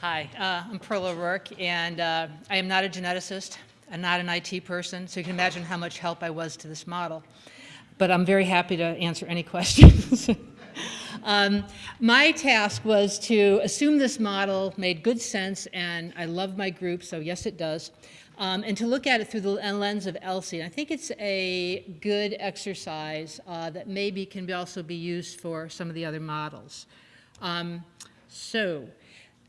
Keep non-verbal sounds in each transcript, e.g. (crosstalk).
Hi, uh, I'm Pearl O'Rourke, and uh, I am not a geneticist. I'm not an IT person, so you can imagine how much help I was to this model. But I'm very happy to answer any (laughs) questions. um, my task was to assume this model made good sense, and I love my group, so yes, it does, um, and to look at it through the lens of ELSI. And I think it's a good exercise uh, that maybe can be also be used for some of the other models. Um, so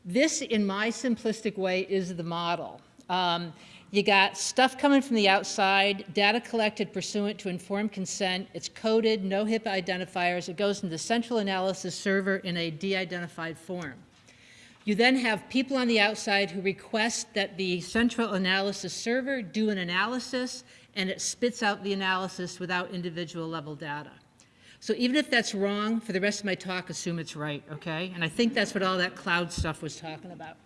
this, in my simplistic way, is the model. Um, you got stuff coming from the outside, data collected pursuant to informed consent. It's coded, no HIPAA identifiers. It goes into the central analysis server in a de-identified form. You then have people on the outside who request that the central analysis server do an analysis, and it spits out the analysis without individual level data. So even if that's wrong, for the rest of my talk, assume it's right, okay? And I think that's what all that cloud stuff was talking about.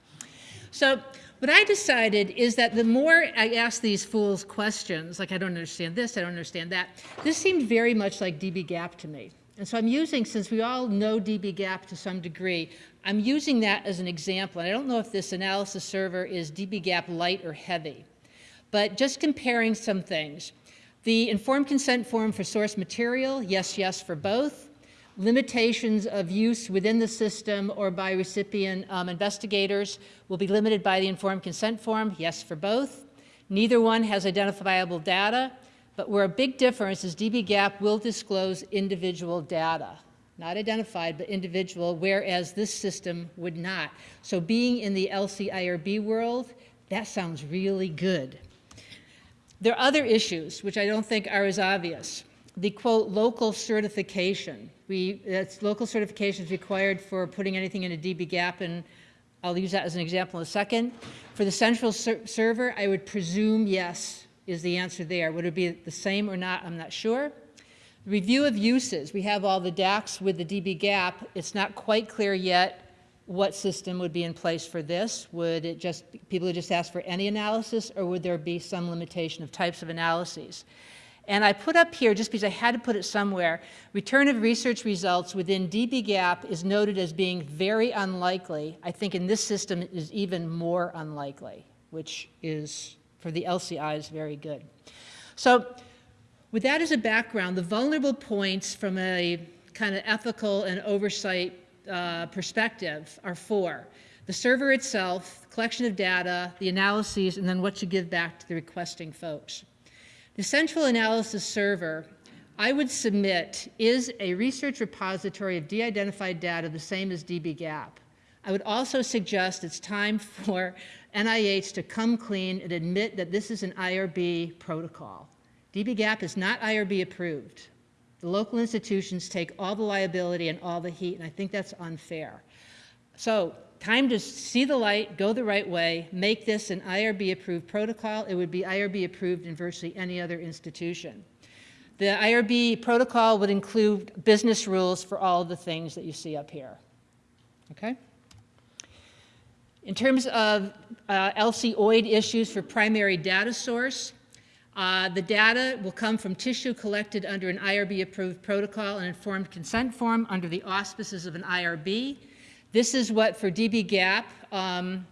So what I decided is that the more I asked these fools questions, like I don't understand this, I don't understand that, this seemed very much like dbGaP to me. And so I'm using, since we all know dbGaP to some degree, I'm using that as an example. And I don't know if this analysis server is dbGaP light or heavy, but just comparing some things. The informed consent form for source material, yes, yes for both. Limitations of use within the system or by recipient um, investigators will be limited by the informed consent form, yes for both. Neither one has identifiable data, but where a big difference is dbGaP will disclose individual data, not identified, but individual, whereas this system would not. So being in the LCIRB world, that sounds really good. There are other issues which I don't think are as obvious. The quote, local certification. We, that's local certification is required for putting anything in a dbGaP and I'll use that as an example in a second. For the central ser server, I would presume yes is the answer there. Would it be the same or not? I'm not sure. Review of uses. We have all the DACs with the dbGaP. It's not quite clear yet what system would be in place for this? Would it just, people would just ask for any analysis or would there be some limitation of types of analyses? And I put up here, just because I had to put it somewhere, return of research results within dbGaP is noted as being very unlikely. I think in this system is even more unlikely, which is, for the ELSI is very good. So with that as a background, the vulnerable points from a kind of ethical and oversight uh, perspective are four. The server itself, collection of data, the analyses, and then what you give back to the requesting folks. The central analysis server, I would submit, is a research repository of de-identified data the same as dbGaP. I would also suggest it's time (laughs) for NIH to come clean and admit that this is an IRB protocol. dbGaP is not IRB approved. The local institutions take all the liability and all the heat, and I think that's unfair. So time to see the light, go the right way, make this an IRB approved protocol. It would be IRB approved in virtually any other institution. The IRB protocol would include business rules for all of the things that you see up here. Okay? In terms of uh, ELSI-OID issues for primary data source, uh, the data will come from tissue collected under an IRB-approved protocol and informed consent form under the auspices of an IRB. This is what, for dbGaP, um,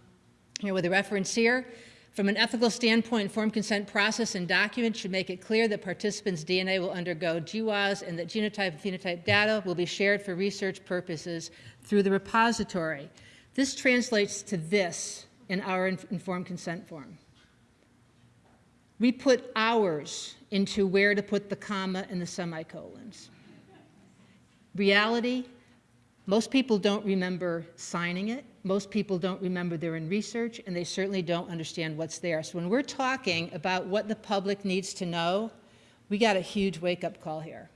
here with a reference here, from an ethical standpoint, informed consent process and document should make it clear that participants' DNA will undergo GWAS and that genotype and phenotype data will be shared for research purposes through the repository. This translates to this in our informed consent form. We put hours into where to put the comma and the semicolons. Reality, most people don't remember signing it. Most people don't remember they're in research, and they certainly don't understand what's there. So when we're talking about what the public needs to know, we got a huge wake-up call here.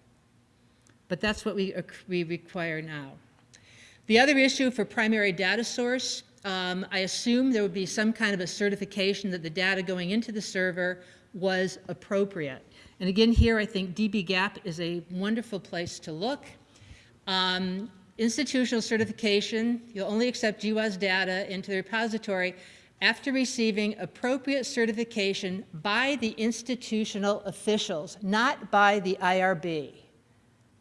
But that's what we, we require now. The other issue for primary data source, um, I assume there would be some kind of a certification that the data going into the server was appropriate. And again, here I think dbGaP is a wonderful place to look. Um, institutional certification, you'll only accept GWAS data into the repository after receiving appropriate certification by the institutional officials, not by the IRB.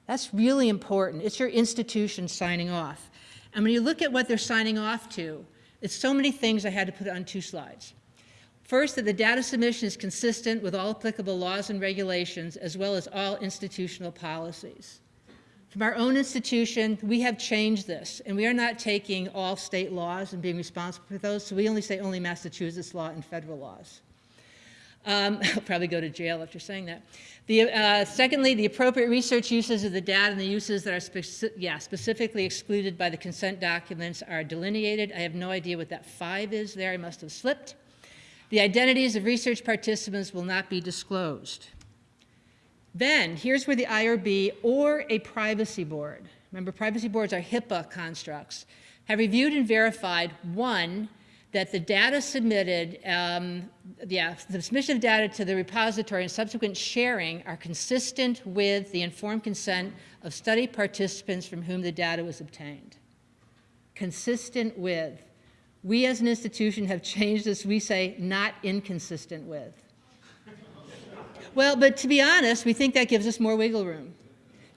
That's really important. It's your institution signing off. And when you look at what they're signing off to, It's so many things I had to put on two slides. First, that the data submission is consistent with all applicable laws and regulations, as well as all institutional policies. From our own institution, we have changed this, and we are not taking all state laws and being responsible for those, so we only say only Massachusetts law and federal laws. Um, (laughs) I'll probably go to jail after saying that. The, uh, secondly, the appropriate research uses of the data and the uses that are speci yeah, specifically excluded by the consent documents are delineated. I have no idea what that five is there. I must have slipped. The identities of research participants will not be disclosed. Then, here's where the IRB or a privacy board, remember privacy boards are HIPAA constructs, have reviewed and verified, one, that the data submitted, um, yeah, the submission of data to the repository and subsequent sharing are consistent with the informed consent of study participants from whom the data was obtained. Consistent with. We as an institution have changed this, we say not inconsistent with. well, but to be honest, we think that gives us more wiggle room.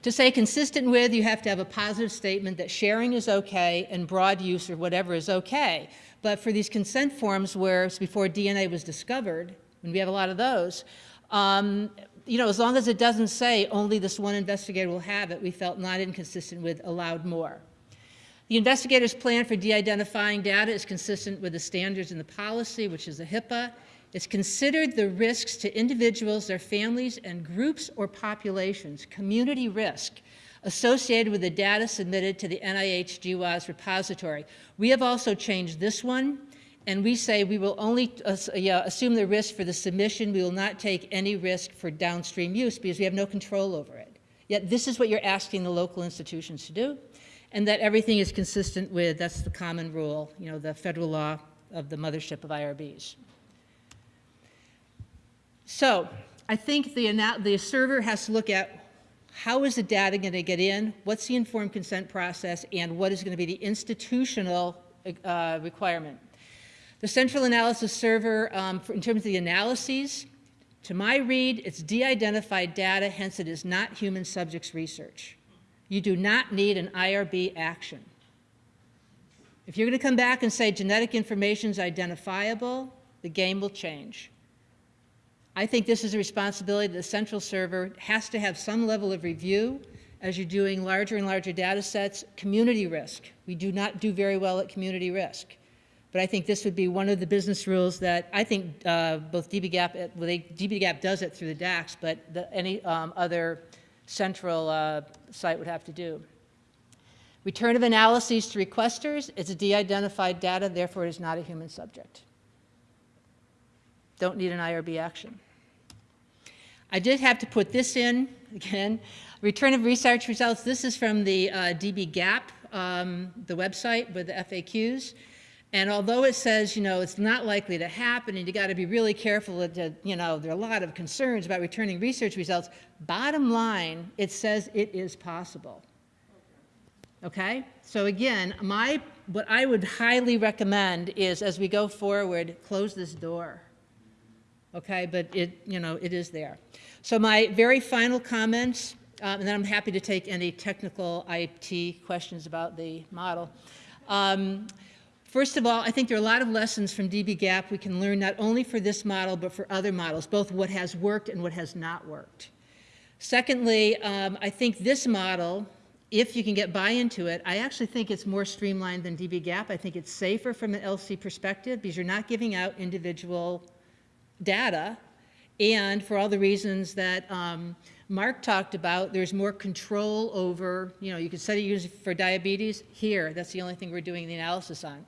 To say consistent with, you have to have a positive statement that sharing is okay and broad use or whatever is okay. But for these consent forms where it's before DNA was discovered, and we have a lot of those, um, you know, as long as it doesn't say only this one investigator will have it, we felt not inconsistent with allowed more. The investigator's plan for de-identifying data is consistent with the standards in the policy, which is the HIPAA. It's considered the risks to individuals, their families, and groups or populations, community risk, associated with the data submitted to the NIH GWAS repository. We have also changed this one, and we say we will only uh, yeah, assume the risk for the submission. We will not take any risk for downstream use because we have no control over it. Yet this is what you're asking the local institutions to do and that everything is consistent with, that's the common rule, you know, the federal law of the mothership of IRBs. So I think the, the server has to look at how is the data going to get in, what's the informed consent process, and what is going to be the institutional uh, requirement. The central analysis server, um, for, in terms of the analyses, to my read, it's de-identified data, hence it is not human subjects research. You do not need an IRB action. If you're going to come back and say genetic information is identifiable, the game will change. I think this is a responsibility that the central server has to have some level of review as you're doing larger and larger data sets. Community risk. We do not do very well at community risk. But I think this would be one of the business rules that I think uh, both dbGaP, well, they, dbGaP does it through the DACS, but the, any um, other central uh, site would have to do. Return of analyses to requesters, it's a de-identified data, therefore it is not a human subject. Don't need an IRB action. I did have to put this in, again, return of research results. This is from the uh, dbGaP, um, the website with the FAQs. And although it says, you know, it's not likely to happen and you got to be really careful that, you know, there are a lot of concerns about returning research results, bottom line, it says it is possible. Okay? So again, my, what I would highly recommend is as we go forward, close this door. Okay? But it, you know, it is there. So my very final comments, um, and then I'm happy to take any technical IT questions about the model. Um, First of all, I think there are a lot of lessons from dbGaP we can learn not only for this model, but for other models, both what has worked and what has not worked. Secondly, um, I think this model, if you can get buy into it, I actually think it's more streamlined than dbGaP. I think it's safer from an ELSI perspective because you're not giving out individual data. And for all the reasons that um, Mark talked about, there's more control over, you know, you can study using for diabetes. Here, that's the only thing we're doing the analysis on.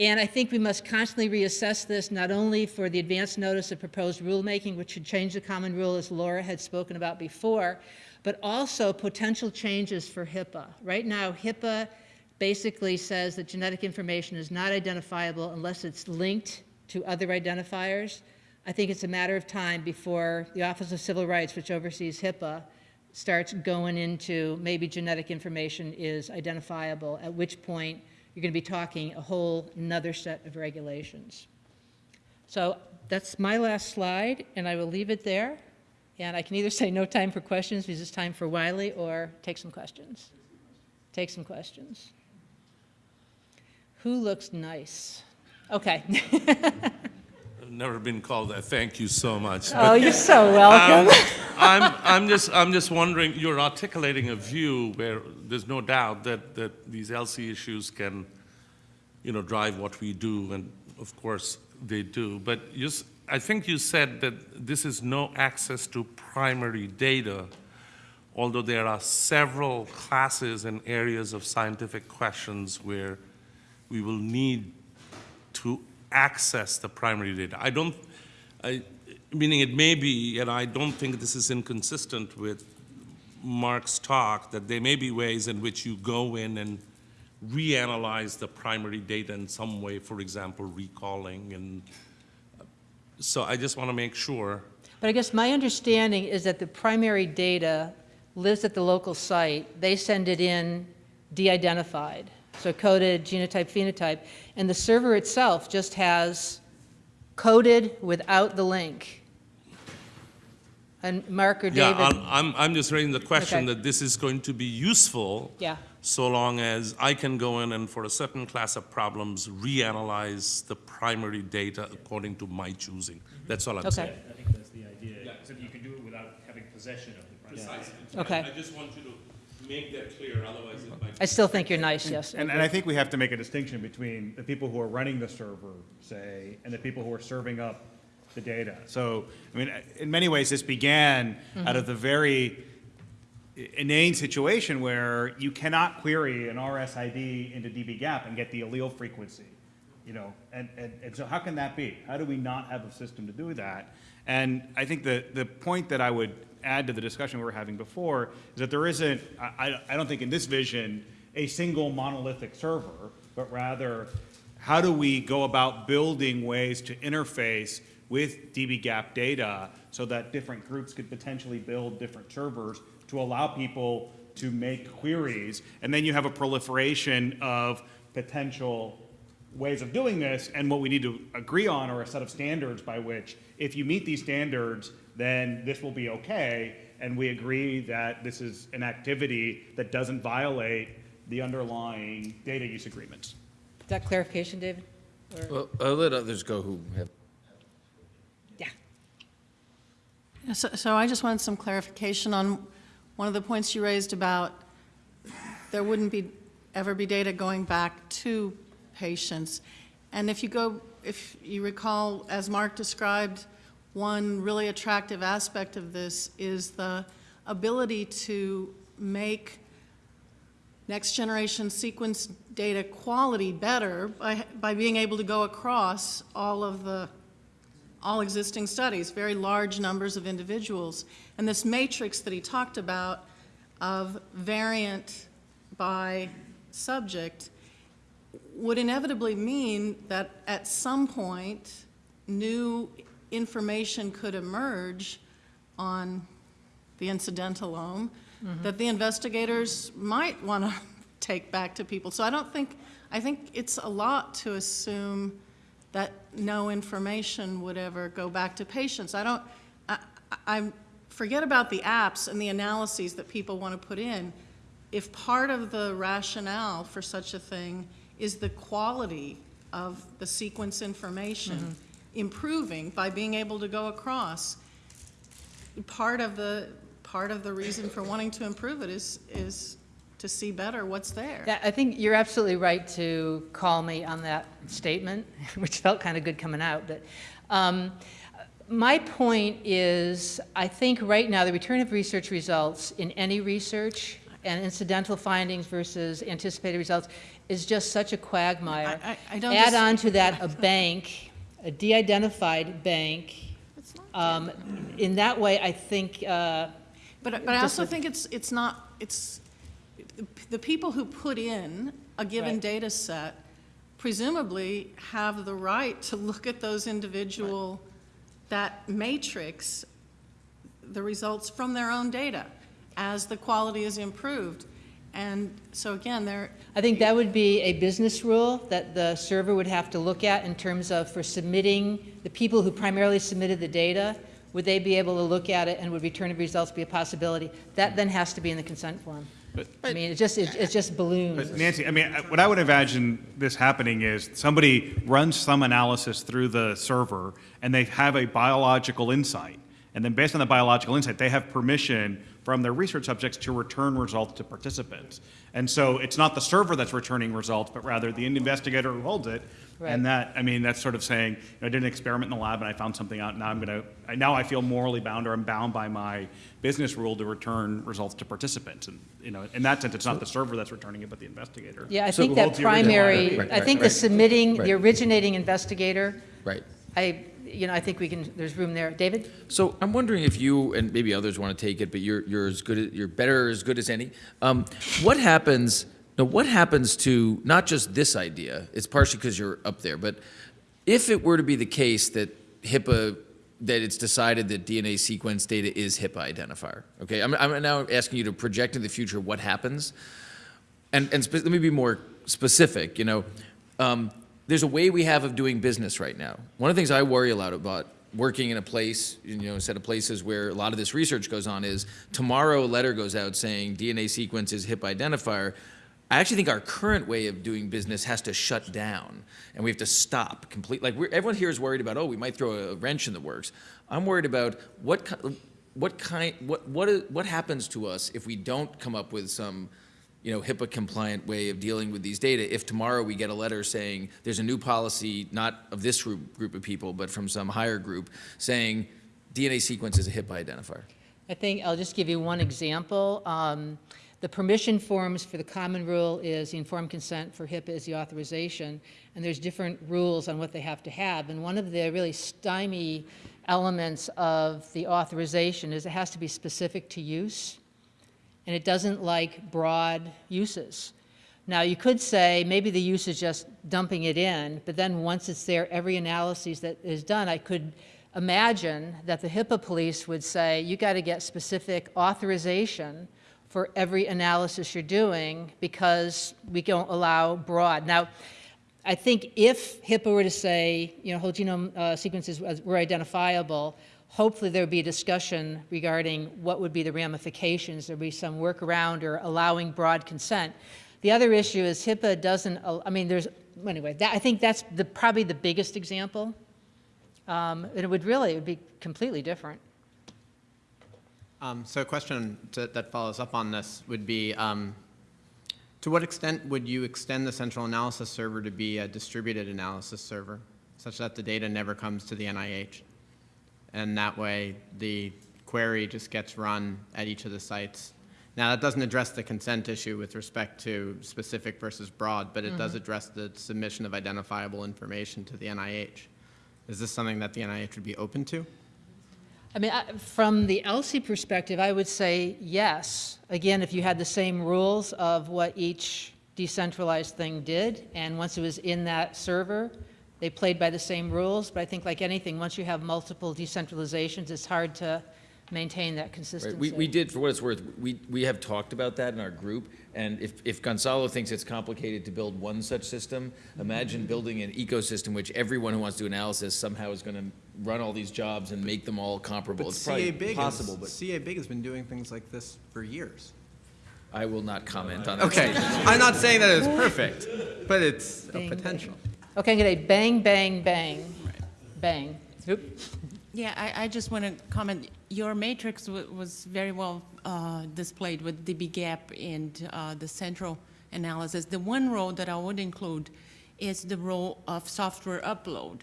And I think we must constantly reassess this not only for the advance notice of proposed rulemaking, which should change the common rule as Laura had spoken about before, but also potential changes for HIPAA. Right now, HIPAA basically says that genetic information is not identifiable unless it's linked to other identifiers. I think it's a matter of time before the Office of Civil Rights, which oversees HIPAA, starts going into maybe genetic information is identifiable, at which point you're going to be talking a whole another set of regulations. So that's my last slide, and I will leave it there. And I can either say no time for questions because it's time for Wiley, or take some questions. Take some questions. Who looks nice? Okay. (laughs) Never been called that. Thank you so much. Oh, you're so welcome. Um, I'm, I'm just, I'm just wondering, you're articulating a view where there's no doubt that, that these ELSI issues can, you know, drive what we do, and of course, they do. But you, I think you said that this is no access to primary data, although there are several classes and areas of scientific questions where we will need to access the primary data. I don't, I, meaning it may be, and I don't think this is inconsistent with Mark's talk, that there may be ways in which you go in and reanalyze the primary data in some way, for example, recalling, and so I just want to make sure. But I guess my understanding is that the primary data lives at the local site. They send it in de-identified, so coded, genotype, phenotype, and the server itself just has coded without the link. And Mark or Yeah, David? I'm- I'm, I'm just raising the question Okay. that this is going to be useful Yeah, so long as I can go in and for a certain class of problems, reanalyze the primary data according to my choosing. That's all I'm saying. okay, I think that's the idea, Yeah. except you can do it without having possession of the primary. Okay. I just want you to make that clear, otherwise it might. I still think you're nice, yes. And, and I think we have to make a distinction between the people who are running the server, say, and the people who are serving up the data. So, I mean, in many ways, this began out of the mm-hmm. very inane situation where you cannot query an RSID into dbGaP and get the allele frequency, you know, and, and, and so how can that be? How do we not have a system to do that? And I think the, the point that I would add to the discussion we were having before is that there isn't, I, I- don't think in this vision, a single monolithic server, but rather, how do we go about building ways to interface with dbGaP data so that different groups could potentially build different servers to allow people to make queries, and then you have a proliferation of potential ways of doing this, and what we need to agree on are a set of standards by which, if you meet these standards, then this will be okay, and we agree that this is an activity that doesn't violate the underlying data use agreements. Is that clarification, David? Or- Well, I'll let others go who have Yeah. So, so I just wanted some clarification on one of the points you raised about there wouldn't be, ever be data going back to patients. And if you go, if you recall, as Mark described, one really attractive aspect of this is the ability to make next-generation sequence data quality better by, by being able to go across all of the all existing studies, very large numbers of individuals. And this matrix that he talked about of variant by subject would inevitably mean that at some point, new information could emerge on the incidentalome mm-hmm. that the investigators might want to (laughs) take back to people. So I don't think, I think it's a lot to assume that no information would ever go back to patients. I don't, I, I, I- forget about the apps and the analyses that people want to put in. If part of the rationale for such a thing is the quality of the sequence information improving by being able to go across, part of the, part of the reason for wanting to improve it is, is to see better what's there. Yeah, I think you're absolutely right to call me on that statement, (laughs) which felt kind of good coming out. But um, my point is, I think right now, the return of research results in any research and incidental findings versus anticipated results is just such a quagmire. I- I- I don't Add on to that (laughs) a bank, a de-identified bank. It's not Um, In that way, I think, uh, But, but I also think it's, it's not, it's, the people who put in a given Right. data set presumably have the right to look at those individual, that matrix, the results from their own data as the quality is improved. And so again, there, I think that would be a business rule that the server would have to look at in terms of for submitting, the people who primarily submitted the data, would they be able to look at it and would return of results be a possibility? That then has to be in the consent form. But, I mean, it just, it it just balloons. But Nancy, I mean, what I would imagine this happening is somebody runs some analysis through the server and they have a biological insight. And then based on the biological insight, they have permission from their research subjects to return results to participants. And so it's not the server that's returning results, but rather the investigator who holds it. Right. And that, I mean, that's sort of saying, you know, I did an experiment in the lab and I found something out, now I'm gonna, I- now I feel morally bound or I'm bound by my business rule to return results to participants. And, you know, in that sense, it's not the server that's returning it, but the investigator. Yeah, I So think that the original primary, IP. Right, I right, think the right. submitting, the originating investigator, Right. I, you know, I think we can, there's room there. David? So I'm wondering if you, and maybe others want to take it, but you're, you're as good, you're better as good as any. Um, what happens, now what happens to, not just this idea, it's partially because you're up there, but if it were to be the case that HIPAA, that it's decided that DNA sequence data is HIPAA identifier, okay? I'm, I'm now asking you to project in the future what happens. And, and let me be more specific, you know. Um, there's a way we have of doing business right now. One of the things I worry a lot about working in a place, you know, a set of places where a lot of this research goes on is tomorrow a letter goes out saying DNA sequence is HIP identifier. I actually think our current way of doing business has to shut down and we have to stop completely. Like everyone here is worried about, oh, we might throw a wrench in the works. I'm worried about what, what kind, what, what, what happens to us if we don't come up with some you know, HIPAA compliant way of dealing with these data. If tomorrow we get a letter saying there's a new policy, not of this group, of people, but from some higher group, saying DNA sequence is a HIPAA identifier. I think, I'll just give you one example. Um, The permission forms for the common rule is the informed consent, for HIPAA is the authorization, and there's different rules on what they have to have. And one of the really stymie elements of the authorization is it has to be specific to use, and it doesn't like broad uses. Now, you could say maybe the use is just dumping it in, but then once it's there, every analysis that is done, I could imagine that the HIPAA police would say, you got to get specific authorization for every analysis you're doing because we don't allow broad. Now, I think if HIPAA were to say, you know, whole genome uh, sequences were identifiable, hopefully there would be a discussion regarding what would be the ramifications. There'd be some workaround or allowing broad consent. The other issue is HIPAA doesn't, I mean, there's, anyway, that, I think that's the, probably the biggest example. Um, and it would really, it would be completely different. Um, So a question to- that follows up on this would be, um, to what extent would you extend the central analysis server to be a distributed analysis server, such that the data never comes to the NIH? And that way, the query just gets run at each of the sites. Now, that doesn't address the consent issue with respect to specific versus broad, but it does mm-hmm. address the submission of identifiable information to the NIH. Is this something that the NIH would be open to? I mean, I- from the ELSI perspective, I would say yes. Again, if you had the same rules of what each decentralized thing did, and once it was in that server, they played by the same rules. But I think like anything, once you have multiple decentralizations, it's hard to maintain that Right, consistency. we, we did, for what it's worth, we, we have talked about that in our group, and if, if Gonzalo thinks it's complicated to build one such system, imagine building an ecosystem which everyone who wants to do analysis somehow is gonna run all these jobs and make them all comparable. But It's probably caBIG possible, is, but caBIG has been doing things like this for years. I will not comment on that. Okay, I'm not saying that it's perfect, but it's a potential. Okay, I'm gonna bang, bang, bang, bang. Oop. Yeah, I, I just want to comment, your matrix wa- was very well uh, displayed with the dbGaP and uh, the central analysis. The one role that I would include is the role of software upload,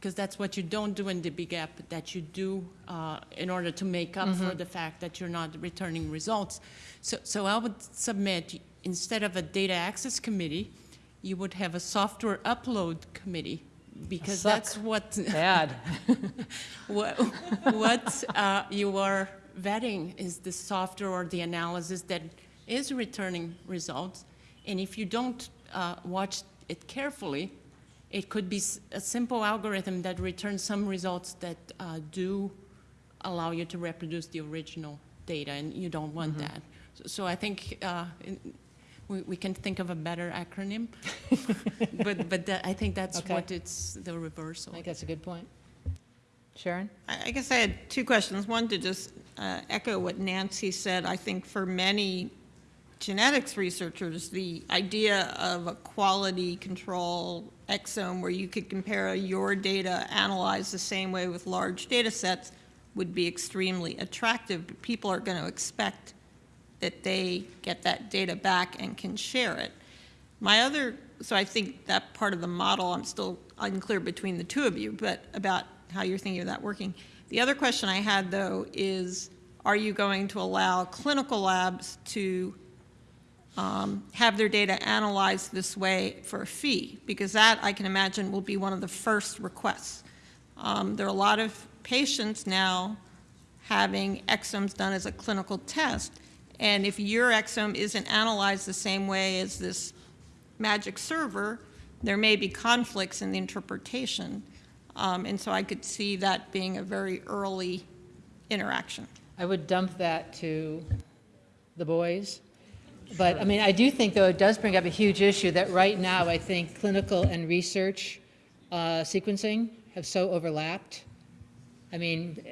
because that's what you don't do in the dbGaP, that you do uh, in order to make up for the fact that you're not returning results. So, so I would submit, instead of a data access committee, you would have a software upload committee, because Suck. that's what (laughs) Bad. what, what uh, you are vetting is the software or the analysis that is returning results. And if you don't uh, watch it carefully, it could be a simple algorithm that returns some results that uh, do allow you to reproduce the original data, and you don't want that. So- So I think uh, in- we we can think of a better acronym, (laughs) but, but that- I think that's Okay. what it's, the reversal. I think that's a good point. Sharon? I I guess I had two questions. One, to just uh, echo what Nancy said, I think for many genetics researchers, the idea of a quality control exome where you could compare your data analyzed the same way with large data sets would be extremely attractive. But People are going to expect that they get that data back and can share it. My other, so I think that part of the model, I'm still unclear between the two of you, but about how you're thinking of that working. The other question I had, though, is are you going to allow clinical labs to um, have their data analyzed this way for a fee? Because that, I can imagine, will be one of the first requests. Um, There are a lot of patients now having exomes done as a clinical test, and if your exome isn't analyzed the same way as this magic server, there may be conflicts in the interpretation. Um, And so I could see that being a very early interaction. I would dump that to the boys. But, I mean, I do think, though, it does bring up a huge issue that right now, I think clinical and research uh, sequencing have so overlapped. I mean,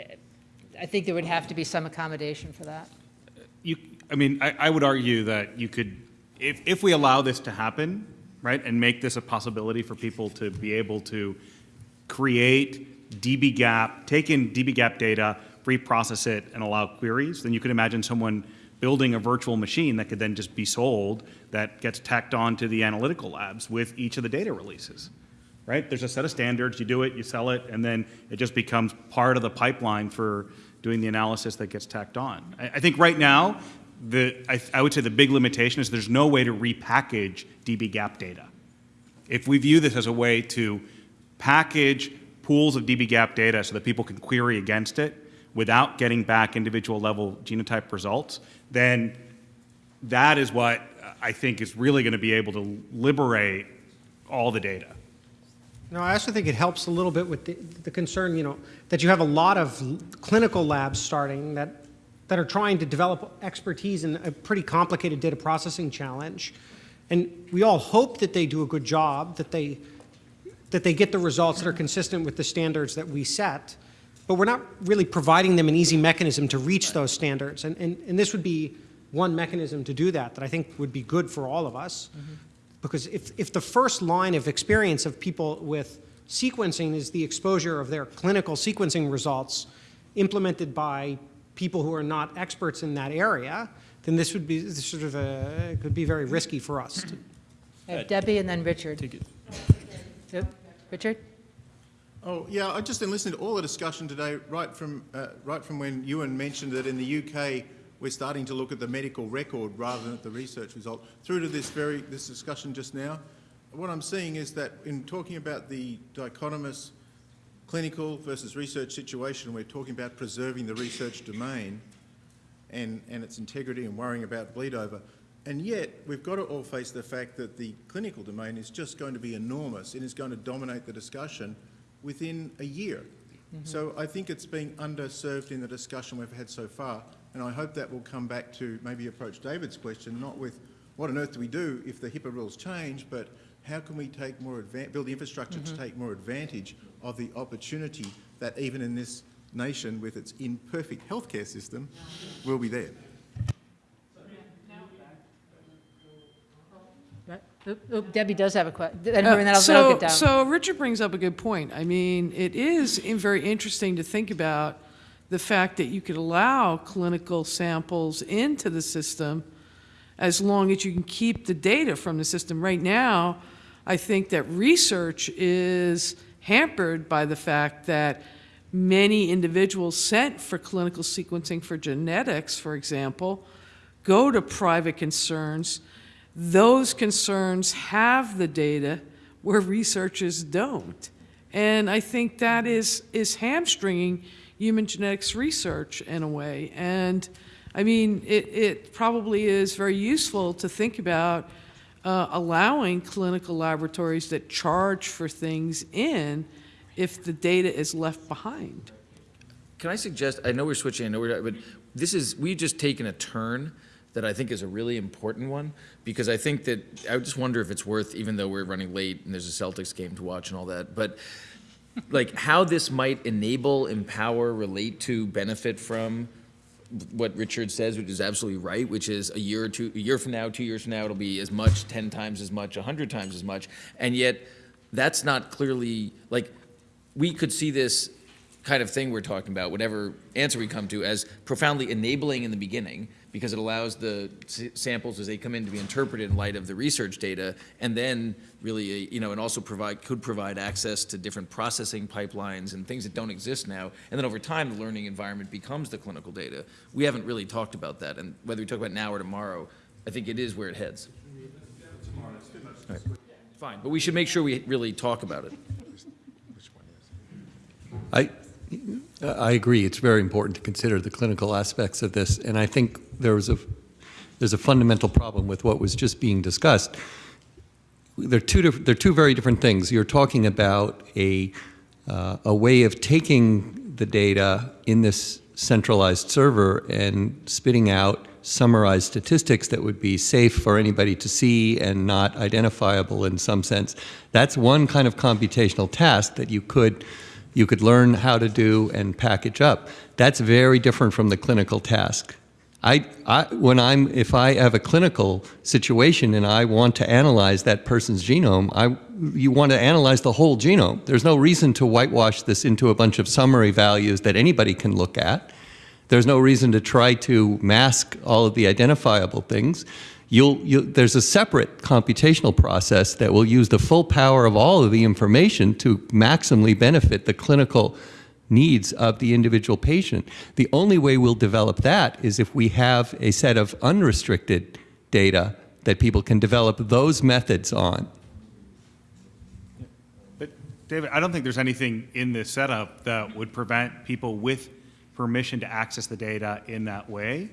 I think there would have to be some accommodation for that. You, I mean, I, I would argue that you could, if, if we allow this to happen, right, and make this a possibility for people to be able to create dbGaP, take in dbGaP data, reprocess it, and allow queries, then you could imagine someone building a virtual machine that could then just be sold that gets tacked on to the analytical labs with each of the data releases, right? There's a set of standards, you do it, you sell it, and then it just becomes part of the pipeline for doing the analysis that gets tacked on. I, I think right now, the, I, I would say the big limitation is there's no way to repackage dbGaP data. If we view this as a way to package pools of dbGaP data so that people can query against it without getting back individual level genotype results, then that is what I think is really going to be able to liberate all the data. No, I also think it helps a little bit with the, the concern, you know, that you have a lot of clinical labs starting that, that are trying to develop expertise in a pretty complicated data processing challenge. And we all hope that they do a good job, that they, that they get the results that are consistent with the standards that we set. But we're not really providing them an easy mechanism to reach those standards. And, and, and this would be one mechanism to do that that I think would be good for all of us. Mm-hmm. Because if, if the first line of experience of people with sequencing is the exposure of their clinical sequencing results implemented by people who are not experts in that area, then this would be sort of a, could be very risky for us. to- I have Debbie and then Richard. Yep. Richard? Oh, yeah, I just been listening to all the discussion today, right from, uh, right from when Ewan mentioned that in the UK, we're starting to look at the medical record rather than at the research result, through to this very, this discussion just now. What I'm seeing is that in talking about the dichotomous clinical versus research situation, we're talking about preserving the research domain and, and its integrity and worrying about bleed over. And yet, we've got to all face the fact that the clinical domain is just going to be enormous and is going to dominate the discussion within a year. Mm-hmm. So I think it's being underserved in the discussion we've had so far, and I hope that will come back to maybe approach David's question, not with what on earth do we do if the HIPAA rules change, but how can we take more build the infrastructure to mm-hmm. take more advantage of the opportunity that even in this nation with its imperfect healthcare system will be there. Right. Oop, oop, Debbie does have a question. Uh, and then I'll, then I'll get down. So, so Richard brings up a good point. I mean, it is in- very interesting to think about the fact that you could allow clinical samples into the system as long as you can keep the data from the system. Right now, I think that research is hampered by the fact that many individuals sent for clinical sequencing for genetics, for example, go to private concerns. Those concerns have the data where researchers don't. And I think that is, is hamstringing human genetics research in a way. And I mean, it, it probably is very useful to think about uh, allowing clinical laboratories that charge for things in if the data is left behind. Can I suggest, I know we're switching, I know we're, but this is, we've just taken a turn that I think is a really important one, because I think that, I just wonder if it's worth, even though we're running late and there's a Celtics game to watch and all that, but like how this might enable, empower, relate to, benefit from what Richard says, which is absolutely right, which is a year or two, a year from now, two years from now, it'll be as much, 10 times as much, 100 times as much. And yet, that's not clearly, like, we could see this kind of thing we're talking about, whatever answer we come to, as profoundly enabling in the beginning, because it allows the samples as they come in to be interpreted in light of the research data, and then really, uh, you know, and also provide, could provide access to different processing pipelines and things that don't exist now. And then over time, the learning environment becomes the clinical data. We haven't really talked about that, and whether we talk about now or tomorrow, I think it is where it heads. Right. Fine, but we should make sure we really talk about it. I, I agree, it's very important to consider the clinical aspects of this, and I think there was a, there's a fundamental problem with what was just being discussed. They're two, they're two very different things. You're talking about a, uh, a way of taking the data in this centralized server and spitting out summarized statistics that would be safe for anybody to see and not identifiable in some sense. That's one kind of computational task that you could you could learn how to do and package up. That's very different from the clinical task. I, I, when I'm, if I have a clinical situation and I want to analyze that person's genome, I, you want to analyze the whole genome. There's no reason to whitewash this into a bunch of summary values that anybody can look at. There's no reason to try to mask all of the identifiable things. You'll, you there's a separate computational process that will use the full power of all of the information to maximally benefit the clinical needs of the individual patient. The only way we'll develop that is if we have a set of unrestricted data that people can develop those methods on. But David, I don't think there's anything in this setup that would prevent people with permission to access the data in that way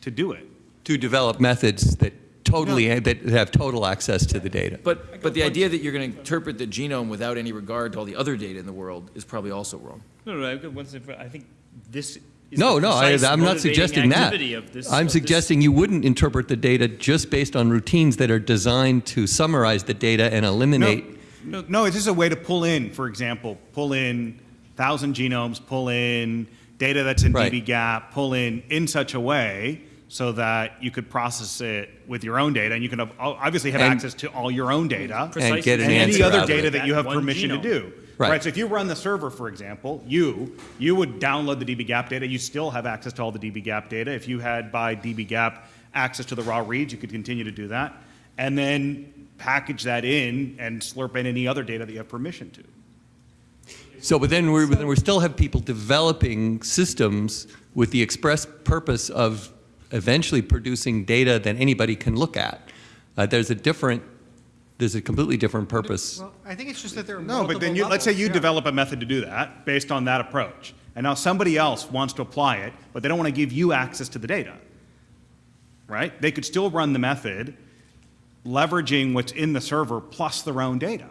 to do it. To develop methods that totally, that have total access to the data. But, but the idea that you're going to interpret the genome without any regard to all the other data in the world is probably also wrong. No, no, I've got one thing I think this No, no, I, I'm not suggesting that. this- I'm of this- suggesting you wouldn't interpret the data just based on routines that are designed to summarize the data and eliminate. No, no, it's just a way to pull in, for example, pull in thousand genomes, pull in data that's in Right. dbGaP, pull in in such a way so that you could process it with your own data, and you can have- obviously have And- access to all your own data. And get an and any other data it. that you have One permission to do. Right. So if you run the server, for example, you you would download the dbGaP data. You still have access to all the dbGaP data. If you had by dbGaP access to the raw reads, you could continue to do that, and then package that in and slurp in any other data that you have permission to. So, but then we're, then we still have people developing systems with the express purpose of eventually producing data that anybody can look at. Uh, there's a different, there's a completely different purpose. Well, I think it's just that there are No, but then multiple you, let's say you yeah. develop a method to do that based on that approach. And now somebody else wants to apply it, but they don't want to give you access to the data. Right? They could still run the method leveraging what's in the server plus their own data.